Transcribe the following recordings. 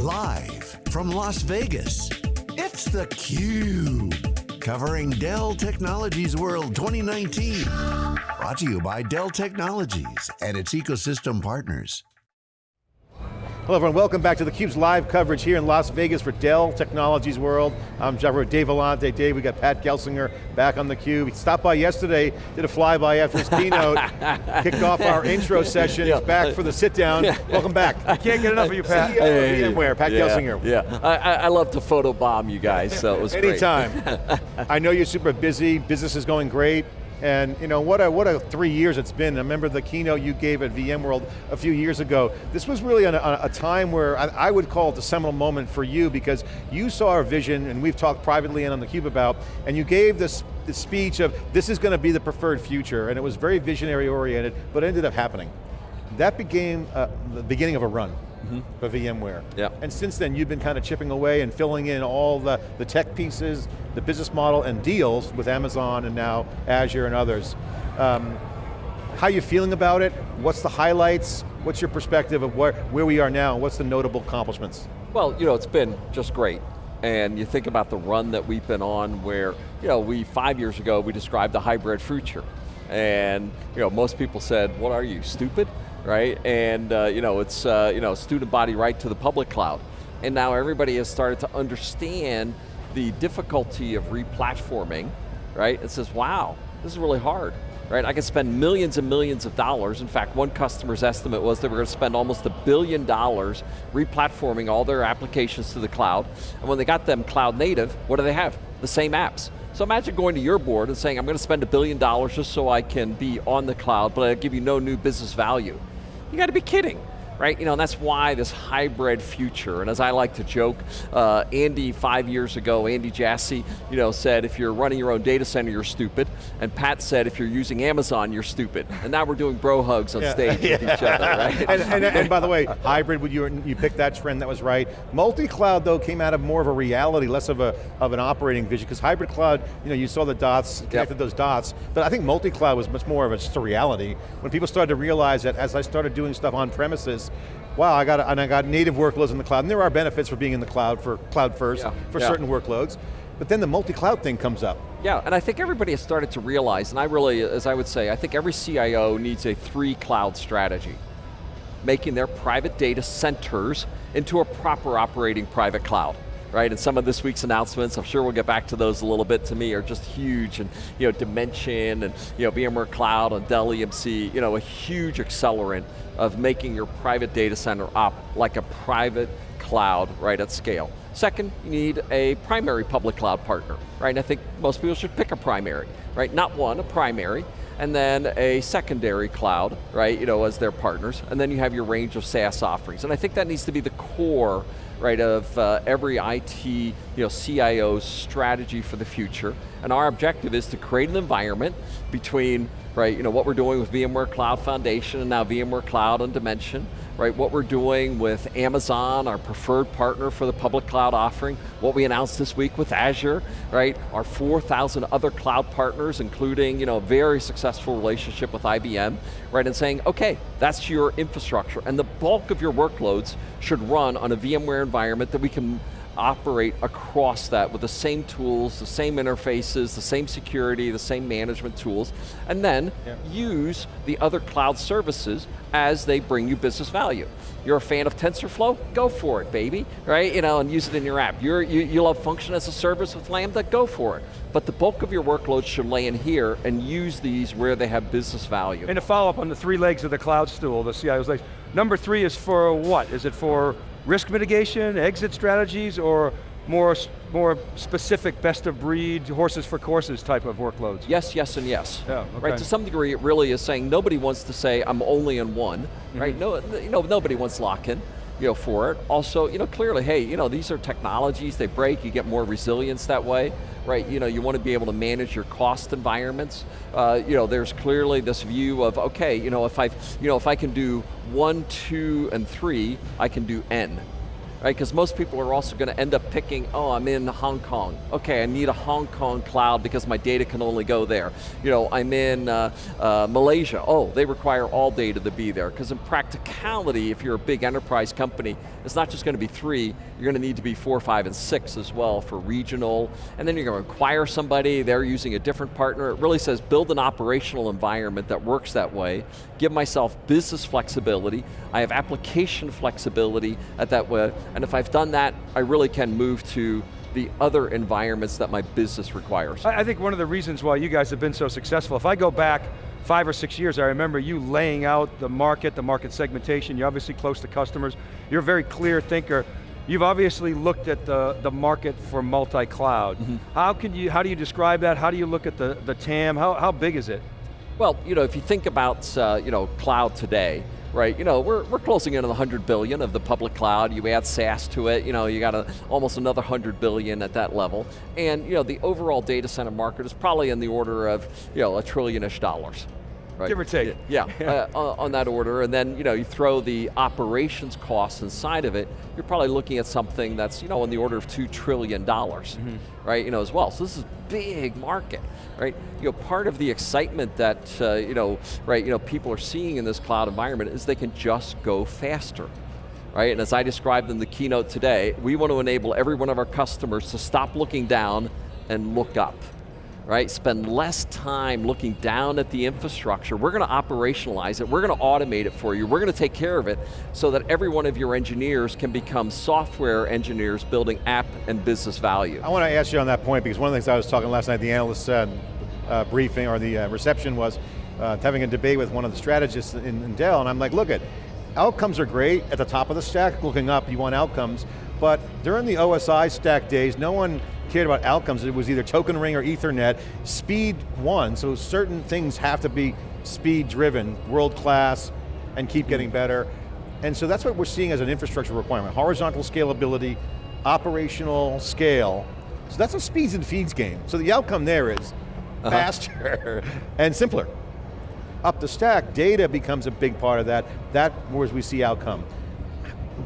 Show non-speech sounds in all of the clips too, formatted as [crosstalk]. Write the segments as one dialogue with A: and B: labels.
A: Live from Las Vegas, it's theCUBE. Covering Dell Technologies World 2019. Brought to you by Dell Technologies and its ecosystem partners.
B: Hello everyone, welcome back to theCUBE's live coverage here in Las Vegas for Dell Technologies World. I'm Jeff Dave Vellante. Dave, we got Pat Gelsinger back on theCUBE. He stopped by yesterday, did a flyby after his [laughs] keynote, kicked off our intro session, yeah. he's back for the sit down. welcome back.
C: I can't get enough of you, Pat.
B: CEO hey, of VMware, Pat
D: yeah,
B: Gelsinger.
D: Yeah, I, I, love to photobomb you guys, so it was great.
B: Anytime. [laughs] I know you're super busy, business is going great. And you know, what a, what a three years it's been. I remember the keynote you gave at VMworld a few years ago. This was really a, a time where I, I, would call it the seminal moment for you because you saw our vision, and we've talked privately and on theCUBE about, and you gave this, this speech of, this is going to be the preferred future, and it was very visionary oriented, but it ended up happening. That became uh, the beginning of a run mm -hmm. for VMware.
D: Yeah.
B: And since then, you've been kind of chipping away and filling in all the, the tech pieces, the business model, and deals with Amazon and now Azure and others. Um, how are you feeling about it? What's the highlights? What's your perspective of where, where we are now? What's the notable accomplishments?
D: Well, you know, it's been just great. And you think about the run that we've been on where, you know, we, five years ago, we described the hybrid future. And, you know, most people said, what are you, stupid? Right? And uh, you know, it's uh, you know, student body right to the public cloud. And now everybody has started to understand the difficulty of replatforming, right? It says, wow, this is really hard, right? I can spend millions and millions of dollars. In fact, one customer's estimate was they were going to spend almost a billion dollars replatforming all their applications to the cloud. And when they got them cloud native, what do they have? The same apps. So imagine going to your board and saying, I'm going to spend a billion dollars just so I can be on the cloud, but I give you no new business value. You got to be kidding right? You know, and that's why this hybrid future, and as I like to joke, uh, Andy five years ago, Andy Jassy, you know, said if you're running your own data center, you're stupid, and Pat said if you're using Amazon, you're stupid. And now we're doing bro hugs on yeah. stage yeah. with each other, [laughs] right?
B: and, and, and, by the way, hybrid, would you, you picked that trend, that was right. Multi-cloud though came out of more of a reality, less of, a, of an operating vision, because hybrid cloud, you know, you saw the dots, connected yep. those dots, but I think multi-cloud was much more of a, just a reality. When people started to realize that as I started doing stuff on premises, wow, I got, and I got native workloads in the cloud, and there are benefits for being in the cloud, for cloud first, yeah. for yeah. certain workloads, but then the multi-cloud thing comes up.
D: Yeah, and I think everybody has started to realize, and I really, as I would say, I think every CIO needs a three cloud strategy. Making their private data centers into a proper operating private cloud right? And some of this week's announcements, I'm sure we'll get back to those a little bit, to me are just huge. And you know, Dimension and you know, VMware Cloud and Dell EMC, you know, a huge accelerant of making your private data center up like a private cloud right at scale. Second, you need a primary public cloud partner, right? And I think most people should pick a primary, right? Not one, a primary, and then a secondary cloud, right, you know, as their partners, and then you have your range of SaaS offerings. And I think that needs to be the core right, of uh, every IT you know, CIO's strategy for the future. And our objective is to create an environment between right, you know, what we're doing with VMware Cloud Foundation and now VMware Cloud and Dimension, right, what we're doing with Amazon, our preferred partner for the public cloud offering, what we announced this week with Azure, right, our 4,000 other cloud partners, including, you know, a very successful relationship with IBM, right, and saying, okay, that's your infrastructure, and the bulk of your workloads should run on a VMware environment that we can operate across that with the same tools, the same interfaces, the same security, the same management tools, and then yeah. use the other cloud services as they bring you business value. You're a fan of TensorFlow? Go for it, baby, right? You know, and use it in your app. You're, you, you love function as a service with Lambda? Go for it. But the bulk of your workloads should lay in here and use these where they have business value.
C: And to follow up on the three legs of the cloud stool, the CIO's legs, number three is for what? Is it for risk mitigation, exit strategies, or more, more specific best of breed, horses for courses type of workloads?
D: Yes, yes, and yes.
C: Yeah, okay.
D: Right, to some degree it really is saying nobody wants to say I'm only in one, mm -hmm. right? No, you know, nobody wants lock-in you know, for it. Also, you know, clearly, hey, you know, these are technologies, they break, you get more resilience that way, right? You know, you want to be able to manage your cost environments. Uh, you know, there's clearly this view of, okay, you know, if I, you know, if I can do one, two, and three, I can do N right? Because most people are also going to end up picking, oh, I'm in Hong Kong. Okay, I need a Hong Kong cloud because my data can only go there. You know, I'm in uh, uh, Malaysia. Oh, they require all data to be there. Because in practicality, if you're a big enterprise company, it's not just going to be three, you're going to need to be four, five, and six as well for regional, and then you're going to acquire somebody, they're using a different partner. It really says build an operational environment that works that way, give myself business flexibility, I have application flexibility at that way, and if I've done that, I really can move to the other environments that my business requires.
C: I, think one of the reasons why you guys have been so successful, if I go back five or six years, I remember you laying out the market, the market segmentation, you're obviously close to customers, you're a very clear thinker. You've obviously looked at the, the market for multi-cloud. Mm -hmm. How, can you, how do you describe that? How do you look at the, the TAM? How, how big is it?
D: Well, you know, if you think about uh, you know, cloud today, right? You know, we're, we're closing in on the 100 billion of the public cloud. You add SaaS to it, you know, you got a, almost another 100 billion at that level. And you know, the overall data center market is probably in the order of you know, a trillion-ish dollars,
C: Right. Give or take.
D: Yeah, [laughs] uh, on that order, and then you know you throw the operations costs inside of it. You're probably looking at something that's you know in the order of two trillion dollars, mm -hmm. right? You know as well. So this is big market, right? You know part of the excitement that uh, you know right you know people are seeing in this cloud environment is they can just go faster. Right, and as I described in the keynote today, we want to enable every one of our customers to stop looking down and look up right? Spend less time looking down at the infrastructure. We're going to operationalize it, we're going to automate it for you, we're going to take care of it so that every one of your engineers can become software engineers building app and business value.
B: I want to ask you on that point because one of the things I was talking last night, the analyst uh, uh, briefing or the uh, reception was uh, having a debate with one of the strategists in, in Dell and I'm like, look at, outcomes are great at the top of the stack, looking up, you want outcomes, but during the OSI stack days, no one cared about outcomes, it was either token ring or ethernet, speed won, so certain things have to be speed driven, world class, and keep getting better. And so that's what we're seeing as an infrastructure requirement, horizontal scalability, operational scale. So that's a speeds and feeds game. So the outcome there is uh -huh. faster [laughs] and simpler. Up the stack, data becomes a big part of that. That where we see outcome.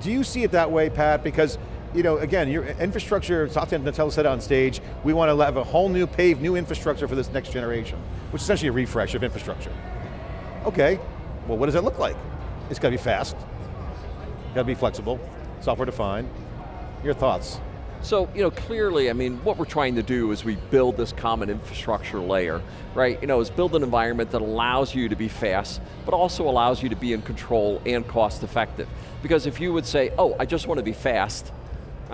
B: Do you see it that way, Pat? Because you know, again, your infrastructure, Satya Nadella said on stage, we want to have a whole new paved new infrastructure for this next generation, which is essentially a refresh of infrastructure. Okay, well what does that look like? It's got to be fast, got to be flexible, software defined. Your thoughts?
D: So, you know, clearly, I mean, what we're trying to do is we build this common infrastructure layer, right? You know, is build an environment that allows you to be fast, but also allows you to be in control and cost effective. Because if you would say, oh, I just want to be fast,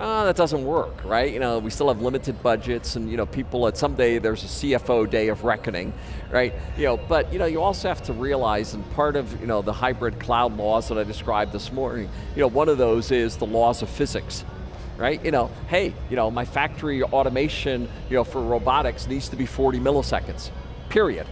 D: oh, that doesn't work, right? You know, we still have limited budgets and you know, people at someday there's a CFO day of reckoning, right? You know, but you know, you also have to realize, and part of you know, the hybrid cloud laws that I described this morning, you know, one of those is the laws of physics right? You know, hey, you know, my factory automation, you know, for robotics needs to be 40 milliseconds, period,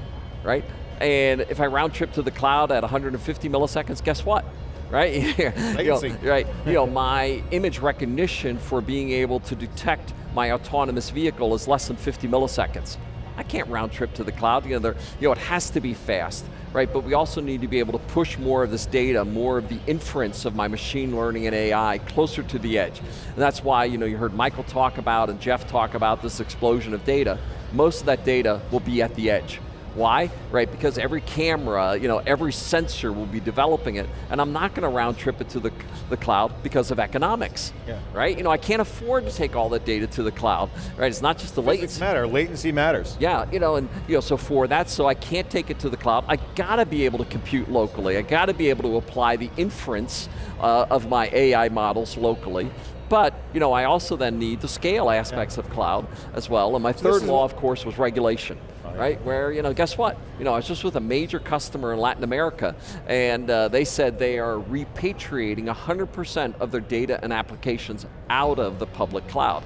D: right? And if I round trip to the cloud at 150 milliseconds, guess what? Right? [laughs] you know, right. You know, my image recognition for being able to detect my autonomous vehicle is less than 50 milliseconds. I can't round trip to the cloud. You know, you know, it has to be fast, right? But we also need to be able to push more of this data, more of the inference of my machine learning and AI closer to the edge. And that's why you know you heard Michael talk about and Jeff talk about this explosion of data. Most of that data will be at the edge. Why? Right, because every camera, you know, every sensor will be developing it, and I'm not going to round trip it to the, the cloud because of economics, yeah. right? You know, I can't afford to take all that data to the cloud, right? It's not just the Physics
B: latency. matter, latency matters.
D: Yeah, you know, and you know, so for that, so I can't take it to the cloud, I got to be able to compute locally, I got to be able to apply the inference uh, of my AI models locally, but you know, I also then need the scale aspects yeah. of cloud as well, and my third law, of course, was regulation right? Where, you know, guess what? You know, I was just with a major customer in Latin America, and uh, they said they are repatriating 100% of their data and applications out of the public cloud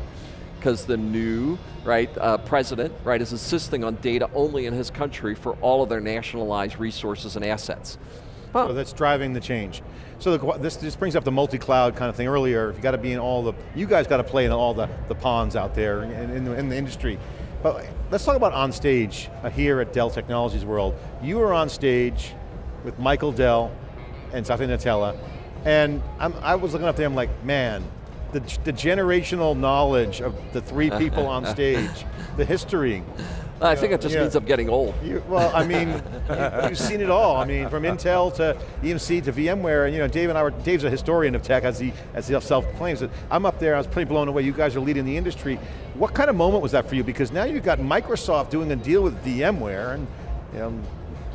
D: because the new right uh, president right is insisting on data only in his country for all of their nationalized resources and assets.
B: Huh. So that's driving the change. So the, this, this brings up the multi-cloud kind of thing earlier. You got to be in all the, you guys got to play in all the, the ponds out there in, in, in the industry. But let's talk about on stage uh, here at Dell Technologies World. You were on stage with Michael Dell and Satya Nadella, and I'm, i was looking up there, I'm like, man, the, the generational knowledge of the three [laughs] people on stage, the history.
D: I think it just
B: yeah.
D: means I'm getting old.
B: You, well, I mean, you, have seen it all. I mean, from Intel to EMC to VMware, and you know, Dave and I were, Dave's a historian of tech as he, as he self-claims. I'm up there, I was pretty blown away. You guys are leading the industry. What kind of moment was that for you? Because now you've got Microsoft doing a deal with VMware, and you know,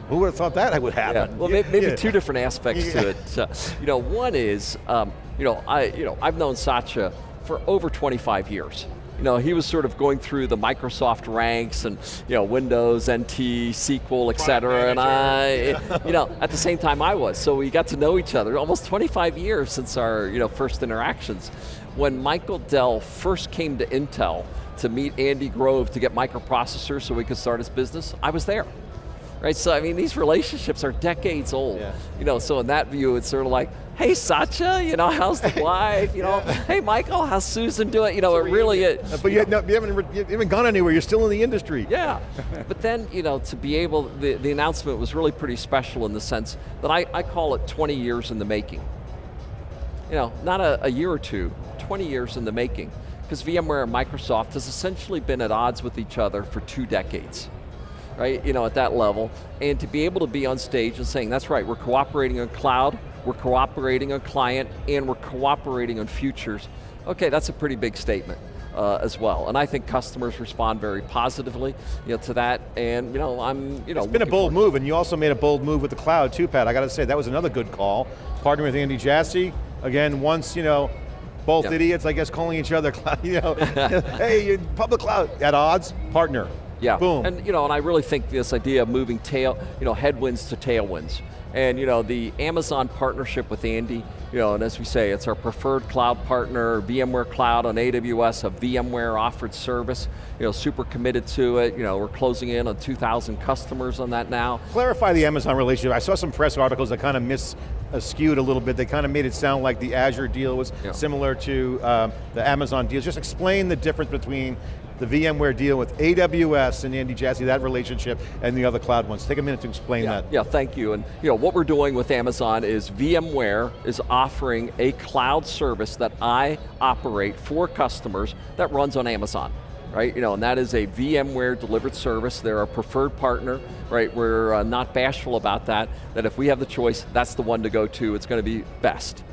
B: who would have thought that would happen?
D: Yeah. Well,
B: Yeah,
D: maybe
B: yeah.
D: two different aspects
B: Yeah.
D: to it. Uh, you know, one is, um, you know, I, you know, I've known Satya for over 25 years. You know, he was sort of going through the Microsoft ranks and, you know, Windows, NT, SQL, et cetera, and I, you know, at the same time I was. So we got to know each other almost 25 years since our, you know, first interactions. When Michael Dell first came to Intel to meet Andy Grove to get microprocessors so we could start his business, I was there. Right, so I mean, these relationships are decades old.
B: Yeah.
D: You know, so in that view, it's sort of like, hey Satya, you know, how's the [laughs] wife? You know, hey Michael, how's Susan doing? You know, it really is.
B: But you, no, you, haven't, you haven't gone anywhere, you're still in the industry.
D: Yeah, but then, you know, to be able, the, the announcement was really pretty special in the sense that I, I call it 20 years in the making. You know, not a, a year or two, 20 years in the making. Because VMware and Microsoft has essentially been at odds with each other for two decades. Right, you know, at that level. And to be able to be on stage and saying, that's right, we're cooperating on cloud, we're cooperating on client, and we're cooperating on futures. Okay, that's a pretty big statement. Uh, as well, and I think customers respond very positively, you know, to that. And you know, I'm, you know,
B: It's been a bold move, and you also made a bold move with the cloud too, Pat. I got to say, that was another good call. Partnering with Andy Jassy, again, once, you know, both
D: Yeah.
B: idiots, I guess, calling each other, [laughs] cloud, you know, [laughs] hey, you're public cloud, at odds, partner.
D: Yeah,
B: Boom.
D: and you know, and I really think this idea of moving tail, you know, headwinds to tailwinds, and you know, the Amazon partnership with Andy, you know, and as we say, it's our preferred cloud partner, VMware Cloud on AWS, a VMware offered service, you know, super committed to it. You know, we're closing in on 2,000 customers on that now.
B: Clarify the Amazon relationship. I saw some press articles that kind of mis uh, skewed a little bit. They kind of made it sound like the Azure deal was
D: Yeah.
B: similar to um, the Amazon deal. Just explain the difference between the VMware deal with AWS and Andy Jassy, that relationship, and the other cloud ones. Take a minute to explain
D: Yeah,
B: that.
D: yeah, thank you. And you know, what we're doing with Amazon is VMware is offering a cloud service that I operate for customers that runs on Amazon. Right, you know, and that is a VMware delivered service. They're our preferred partner, right? We're uh, not bashful about that, that if we have the choice, that's the one to go to, it's going to be best.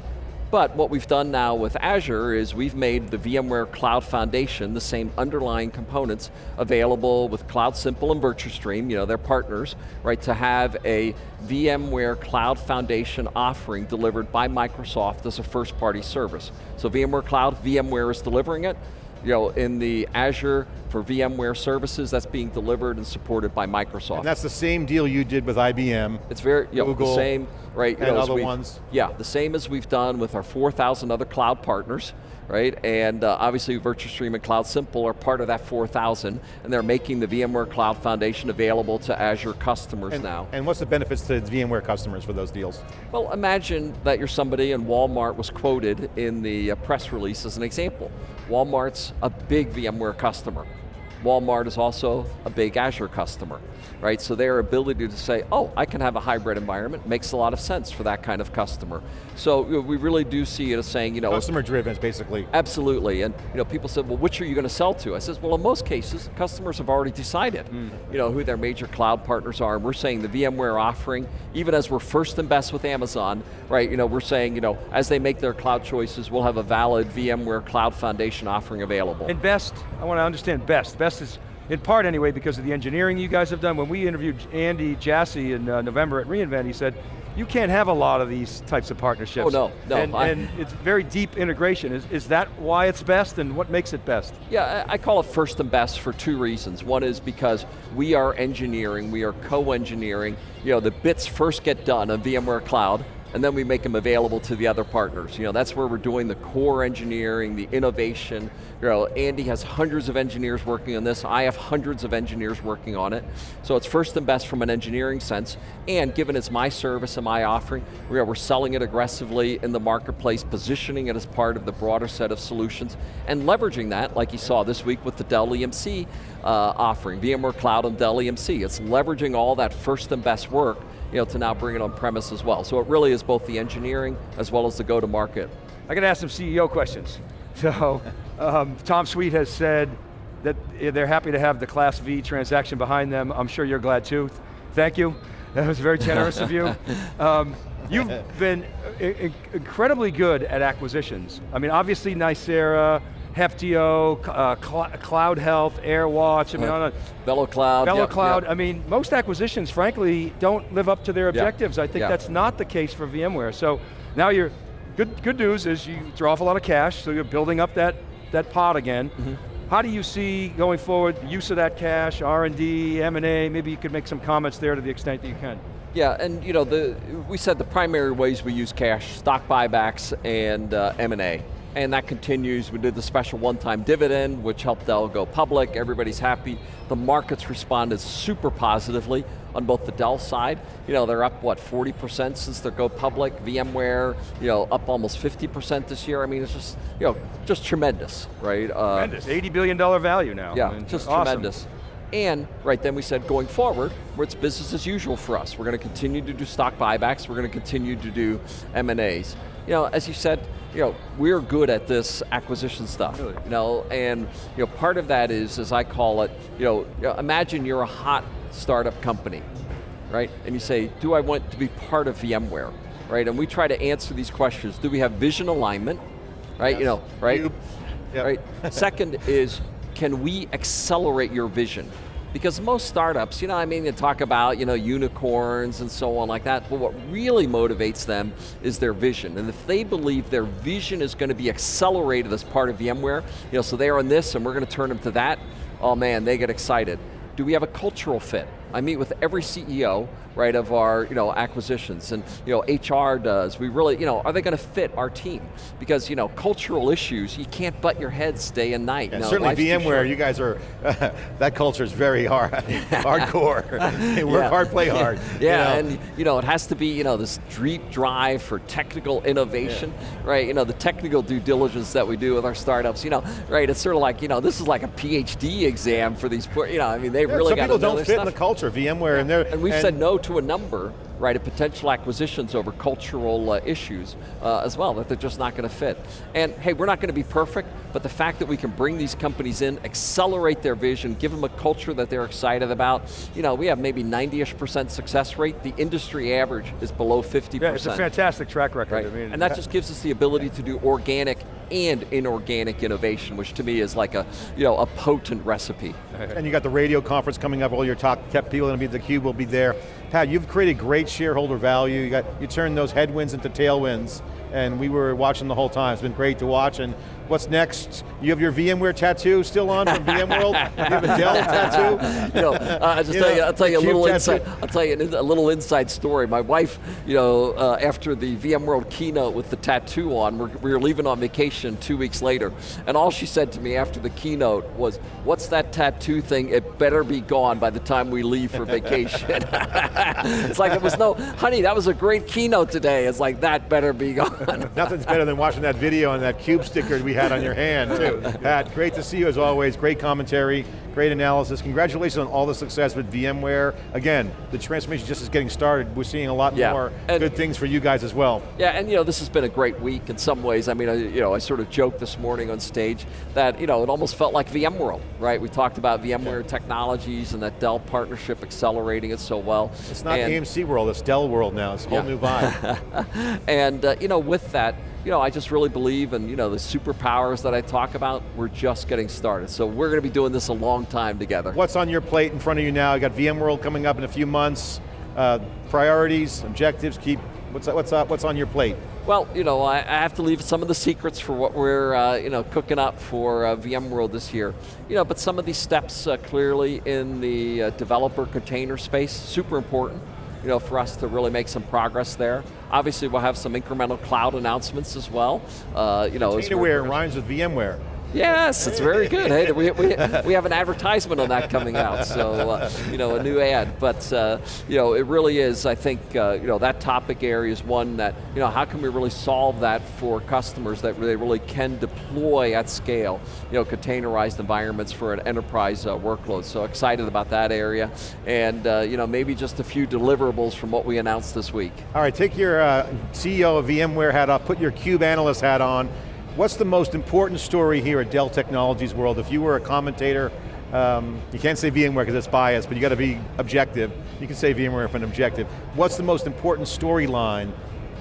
D: But what we've done now with Azure is we've made the VMware Cloud Foundation, the same underlying components, available with CloudSimple and VirtuStream, you know, they're partners, right, to have a VMware Cloud Foundation offering delivered by Microsoft as a first party service. So VMware Cloud, VMware is delivering it, you know, in the Azure for VMware services, that's being delivered and supported by Microsoft.
B: And that's the same deal you did with IBM.
D: It's very, you know,
B: Google
D: the same, right? You
B: and
D: know,
B: other ones.
D: Yeah, the same as we've done with our 4,000 other cloud partners, right? And uh, obviously VirtuStream and CloudSimple are part of that 4,000, and they're making the VMware Cloud Foundation available to Azure customers
B: And,
D: now.
B: and what's the benefits to VMware customers for those deals?
D: Well, imagine that you're somebody and Walmart was quoted in the uh, press release as an example. Walmart's a big VMware customer. Walmart is also a big Azure customer, right? So their ability to say, oh, I can have a hybrid environment makes a lot of sense for that kind of customer. So you know, we really do see it as saying, you know,
B: Customer driven, is basically.
D: Absolutely, and you know, people said, well, which are you going to sell to? I says, well, in most cases, customers have already decided, hmm. you know, who their major cloud partners are, and we're saying the VMware offering, even as we're first and best with Amazon, right, you know, we're saying, you know, as they make their cloud choices, we'll have a valid VMware Cloud Foundation offering available.
C: And best, I want to understand best. Best is, in part anyway, because of the engineering you guys have done. When we interviewed Andy Jassy in uh, November at reInvent, he said, you can't have a lot of these types of partnerships.
D: Oh, no, no,
C: And,
D: I-
C: and it's very deep integration. Is, is that why it's best and what makes it best?
D: Yeah, I I call it first and best for two reasons. One is because we are engineering, we are co-engineering. You know, the bits first get done on VMware Cloud, and then we make them available to the other partners. You know, that's where we're doing the core engineering, the innovation. You know, Andy has hundreds of engineers working on this. I have hundreds of engineers working on it. So it's first and best from an engineering sense. And given it's my service and my offering, we are, we're selling it aggressively in the marketplace, positioning it as part of the broader set of solutions, and leveraging that, like you saw this week with the Dell EMC uh, offering, VMware Cloud and Dell EMC. It's leveraging all that first and best work you know, to now bring it on premise as well. So it really is both the engineering as well as the go-to-market.
C: I got to ask some CEO questions. [laughs] So, um, Tom Sweet has said that they're happy to have the Class V transaction behind them. I'm sure you're glad too. Thank you. That was very generous of you. [laughs] Um, you've been incredibly good at acquisitions. I mean, obviously Nicira, Heptio, uh, Cl Cloud Health, AirWatch, I mean, on
D: a, VeloCloud.
C: VeloCloud, yep, I mean, most acquisitions, frankly, don't live up to their objectives. Yep, I think yep. that's not the case for VMware. So now you're, good, good news is you throw off a lot of cash, so you're building up that, that pot again. Mm -hmm. How do you see going forward, use of that cash, R&D, M&A, maybe you could make some comments there to the extent that you can.
D: Yeah, and you know, the, we said the primary ways we use cash, stock buybacks and uh, M&A. And that continues, we did the special one-time dividend, which helped Dell go public, everybody's happy. The markets responded super positively on both the Dell side. You know, they're up, what, 40% since they go public. VMware, you know, up almost 50% this year. I mean, it's just, you know, just tremendous, right?
C: Uh, tremendous, $80 billion value now.
D: Yeah, I mean, just awesome. tremendous. And right then we said going forward, it's business as usual for us. We're going to continue to do stock buybacks, we're going to continue to do M&As. You know, as you said, you know, we're good at this acquisition stuff. Really? You know, and you know, part of that is, as I call it, you know, imagine you're a hot startup company, right? And you say, do I want to be part of VMware? Right, and we try to answer these questions. Do we have vision alignment? Right, yes. you know, right? Yep. Right. [laughs] Second is, can we accelerate your vision? Because most startups, you know, I mean, they talk about, you know, unicorns and so on like that, but what really motivates them is their vision. And if they believe their vision is going to be accelerated as part of VMware, you know, so they're on this and we're going to turn them to that, oh man, they get excited. Do we have a cultural fit? I meet with every CEO, right, of our you know, acquisitions, and you know, HR does. We really, you know, are they going to fit our team? Because you know, cultural issues, you can't butt your heads day and night.
B: Yeah, no, certainly VMware, you guys are, uh, [laughs] that culture is very hard, [laughs] hardcore. [laughs] they work yeah. hard, play hard.
D: yeah, you know? and you know, it has to be you know, this deep drive for technical innovation, yeah. right? You know, the technical due diligence that we do with our startups, you know, right, it's sort of like, you know, this is like a PhD exam for these, you know, I mean, they've really got
B: to Some people don't fit in the culture VMware, and,
D: and we've and said no to a number, right, of potential acquisitions over cultural uh, issues uh, as well, that they're just not going to fit. And hey, we're not going to be perfect, but the fact that we can bring these companies in, accelerate their vision, give them a culture that they're excited about, you know, we have maybe 90-ish percent success rate, the industry average is below 50%.
C: Yeah, it's a fantastic track record.
D: Right?
C: I mean,
D: and that just gives us the ability to do organic and inorganic innovation, which to me is like a, you know, a potent recipe.
B: And you got the radio conference coming up, all your top kept people going to be, theCUBE will be there. Pat, you've created great shareholder value, you, got, you turned those headwinds into tailwinds, and we were watching the whole time. It's been great to watch, and What's next? You have your VMware tattoo still on from VMworld? [laughs] you have a Dell tattoo? [laughs]
D: You know, uh, I'll just you tell know, you, I'll tell you a little inside, I'll tell you a little inside story. My wife, you know, uh, after the VMworld keynote with the tattoo on, we're, we were leaving on vacation two weeks later, and all she said to me after the keynote was, what's that tattoo thing? It better be gone by the time we leave for vacation. [laughs] it's like it was no, honey, that was a great keynote today. It's like, that better be gone.
B: Nothing's better than watching that video on that CUBE sticker we had on your hand too. [laughs] Pat, great to see you as always, great commentary, great analysis. Congratulations on all the success with VMware. Again, the transformation just is getting started. We're seeing a lot yeah. more and good things for you guys as well.
D: Yeah, and you know, this has been a great week in some ways. I mean, I, you know, I sort of joked this morning on stage that, you know, it almost felt like VMworld, right? We talked about VMware yeah. technologies and that Dell partnership accelerating it so well.
B: It's not and, EMC World, it's Dell world now. It's a whole yeah. new vibe. [laughs]
D: and, uh, you know, with that, you know, I just really believe in you know, the superpowers that I talk about, we're just getting started. So we're going to be doing this a long time together.
B: What's on your plate in front of you now? You got VMworld coming up in a few months. Uh, priorities, objectives, keep, what's, what's, up, what's on your plate?
D: Well, you know, I, I, have to leave some of the secrets for what we're, uh, you know, cooking up for uh, VMworld this year. You know, but some of these steps uh, clearly in the uh, developer container space, super important you know, for us to really make some progress there. Obviously, we'll have some incremental cloud announcements as well.
B: Uh, you know, Containerware rhymes with VMware.
D: Yes, it's very [laughs] good. Hey, we, we, we have an advertisement on that coming out, so uh, you know, a new ad. But uh, you know, it really is. I think uh, you know that topic area is one that you know how can we really solve that for customers that they really can deploy at scale. You know, containerized environments for an enterprise uh, workload. So excited about that area, and uh, you know, maybe just a few deliverables from what we announced this week.
B: All right, take your uh, CEO of VMware hat off, put your CUBE analyst hat on, What's the most important story here at Dell Technologies World? If you were a commentator, um, you can't say VMware because it's biased, but you got to be objective. You can say VMware if an objective. What's the most important storyline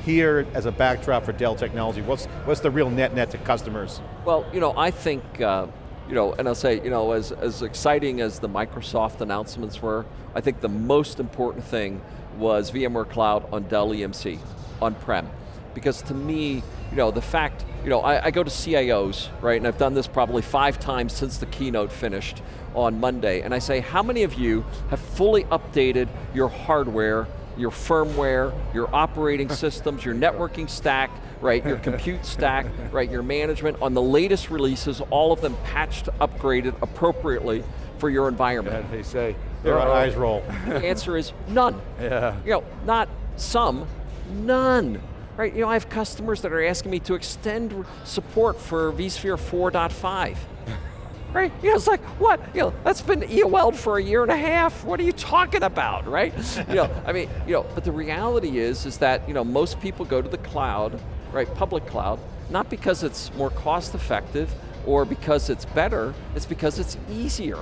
B: here as a backdrop for Dell Technology? What's, what's the real net net to customers?
D: Well, you know, I think, uh, you know, and I'll say, you know, as, as exciting as the Microsoft announcements were, I think the most important thing was VMware Cloud on Dell EMC, on-prem. Because to me, you know, the fact, you know, I, I, go to CIOs, right, and I've done this probably five times since the keynote finished on Monday, and I say, how many of you have fully updated your hardware your firmware, your operating [laughs] systems, your networking stack, right, your compute stack, right, your management on the latest releases, all of them patched, upgraded appropriately for your environment.
C: Yeah, they say.
B: Their eyes roll.
D: The answer is none. [laughs]
C: Yeah.
D: You know, not some, none. Right, you know, I have customers that are asking me to extend support for vSphere 4.5 [laughs] right? You know, it's like, what? You know, that's been EOL'd for a year and a half. What are you talking about, right? [laughs] you know, I mean, you know, but the reality is, is that, you know, most people go to the cloud, right, public cloud, not because it's more cost effective or because it's better, it's because it's easier.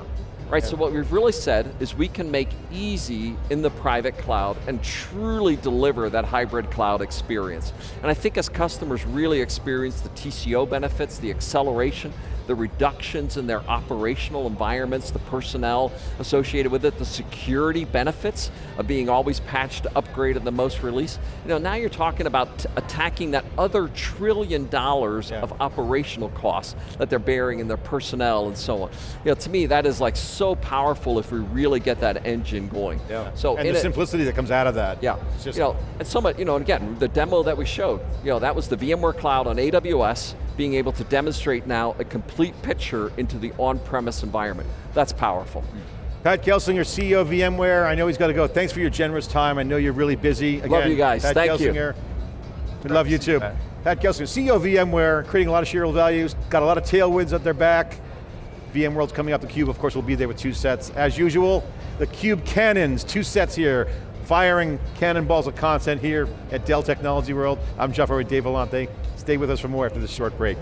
D: Right, yeah. so what we've really said is we can make easy in the private cloud and truly deliver that hybrid cloud experience. And I think as customers really experience the TCO benefits, the acceleration, the reductions in their operational environments, the personnel associated with it, the security benefits of being always patched, upgraded, the most release. You know, now you're talking about attacking that other trillion dollars yeah. of operational costs that they're bearing in their personnel and so on. You know, to me, that is like so powerful if we really get that engine going.
B: Yeah. So and the it, simplicity that comes out of that.
D: Yeah. you know, and so much, you know, and again, the demo that we showed, you know, that was the VMware Cloud on AWS, being able to demonstrate now a complete picture into the on-premise environment. That's powerful.
B: Pat Gelsinger, CEO of VMware. I know he's got to go. Thanks for your generous time. I know you're really busy.
D: Again, love you guys,
B: Pat
D: thank
B: Gelsinger. you. We love you too. Pat. Pat Gelsinger, CEO of VMware, creating a lot of shareholder values, got a lot of tailwinds at their back. VMworld's coming up, the Cube, of course, will be there with two sets. As usual, the Cube cannons, two sets here, firing cannonballs of content here at Dell Technology World. I'm Jeff with Dave Vellante. Stay with us for more after this short break.